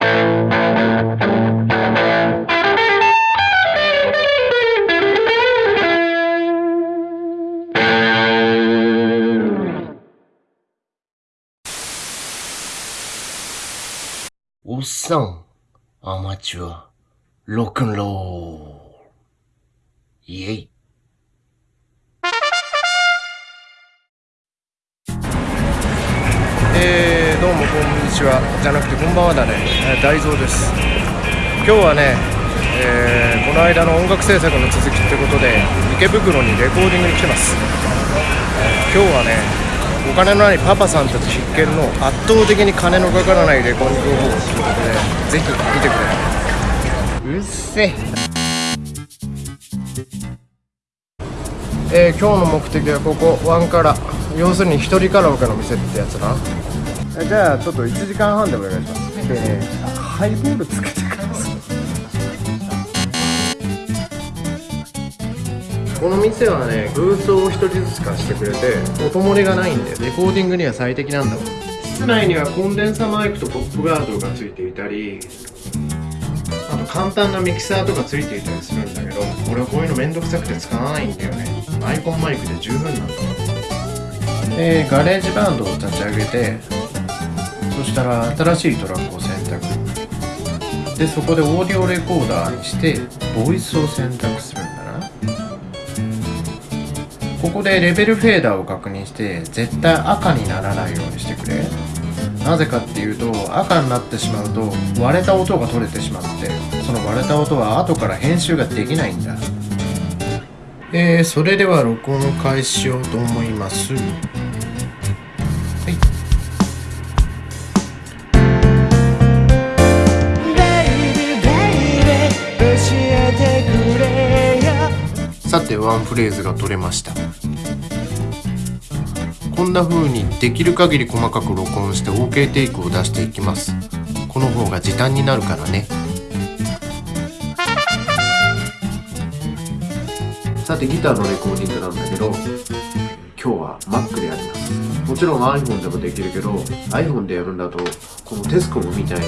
おっさん、アマチュア、ロックンロール。イェイ。えー、どうもこんにちはじゃなくてこんばんはだね、大蔵です。今日はね、えーこの間の音楽制作の続きってことで池袋にレコーディングに来てます、えー今日はねお金のないパパさんたち必見の圧倒的に金のかからないレコーディング方法ということでぜひ見てくれうっせ。えー今日の目的はここワンカラ。要するに一人カラオケの店ってやつな。じゃあちょっと1時間半でお願いします。でねハイボールつけてください。この店はねブースを1人ずつ貸してくれて音漏れがないんでレコーディングには最適なんだもん。室内にはコンデンサマイクとポップガードがついていたりあと簡単なミキサーとかついていたりするんだけど俺はこういうのめんどくさくて使わないんだよね。 iPhone マイクで十分なんだでガレージバンドを立ち上げてそしたら新しいトラックを選択。でそこでオーディオレコーダーにしてボイスを選択するんだな。ここでレベルフェーダーを確認して絶対赤にならないようにしてくれ。なぜかっていうと赤になってしまうと割れた音が取れてしまってその割れた音は後から編集ができないんだ。えー、それでは録音を開始しようと思います。ワンフレーズが取れました。こんな風にできる限り細かく録音して OK テイクを出していきます。この方が時短になるからね。さてギターのレコーディングなんだけど今日は Mac でやります。もちろん iPhone でもできるけど iPhone でやるんだとこのテスコムみたい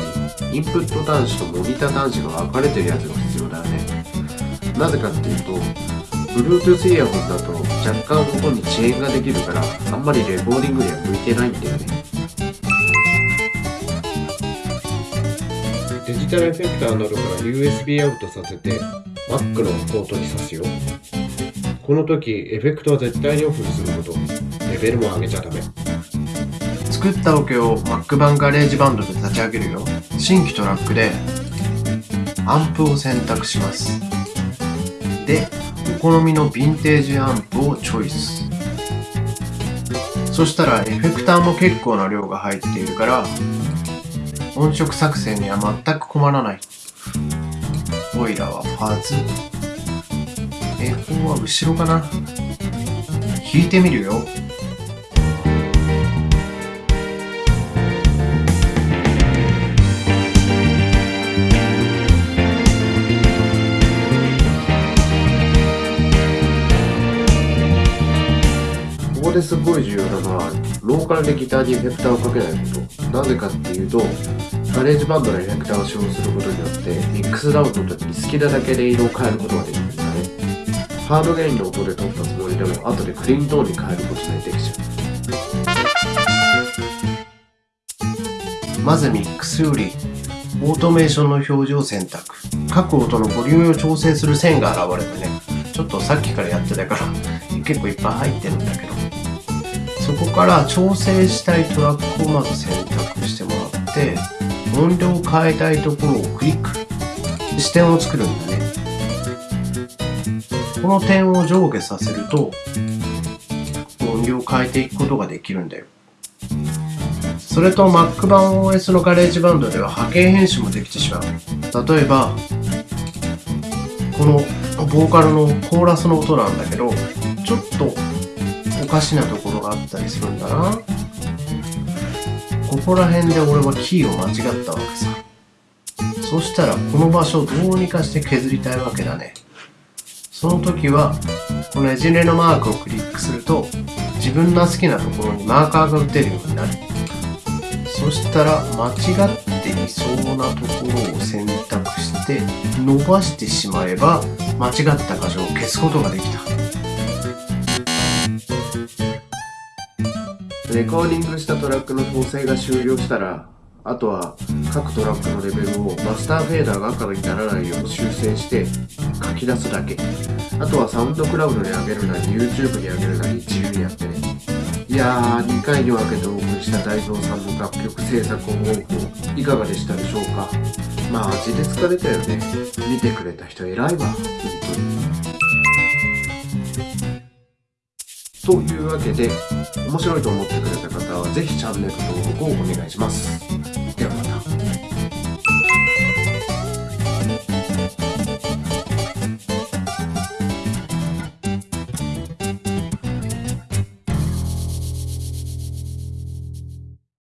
にインプット端子とモニター端子が分かれてるやつが必要だよね。なぜかっていうと Bluetooth イヤホンだと若干ここに遅延ができるからあんまりレコーディングには向いてないんだよね。デジタルエフェクターなどから USB アウトさせて Mac のポートに挿すよ。この時エフェクトは絶対にオフにすること。レベルも上げちゃダメ。作ったオケを Mac 版ガレージバンドで立ち上げるよ。新規トラックでアンプを選択します。でお好みのヴィンテージアンプをチョイス。そしたらエフェクターも結構な量が入っているから音色作成には全く困らない。オイラはパーズエフォーは後ろかな？弾いてみるよ。こですごい重要なのはローカルでギターにエフェクターをかけないこと。なぜかっていうとガレージバンドのエフェクターを使用することによってミックスダウンの時に好きなだけで色を変えることができるんだね。ハードゲインの音で録ったつもりでも後でクリーントーンに変えることができちゃう。まずミックスよりオートメーションの表示を選択。各音のボリュームを調整する線が現れてね。ちょっとさっきからやってたから結構いっぱい入ってるんだけど。そこから調整したいトラックをまず選択してもらって音量を変えたいところをクリック。支点を作るんだね。この点を上下させると音量を変えていくことができるんだよ。それと Mac 版 OS のガレージバンドでは波形編集もできてしまう。例えばこのボーカルのコーラスの音なんだけどちょっとかしなところがあったりするんだな。ここら辺で俺はキーを間違ったわけさ。そしたらこの場所をどうにかして削りたいわけだね。その時はこのねじれのマークをクリックすると自分の好きなところにマーカーが打てるようになる。そしたら間違っていそうなところを選択して伸ばしてしまえば間違った箇所を消すことができた。レコーディングしたトラックの統制が終了したらあとは各トラックのレベルをマスターフェーダーが赤にならないよう修正して書き出すだけ。あとはサウンドクラウドに上げるなり YouTube に上げるなり自由にやってね。いやー2回に分けてお送りした大蔵さんの楽曲制作方法いかがでしたでしょうか？まあ味で疲れたよね。見てくれた人偉いわ本当に。というわけで面白いと思ってくれた方はぜひチャンネル登録をお願いします。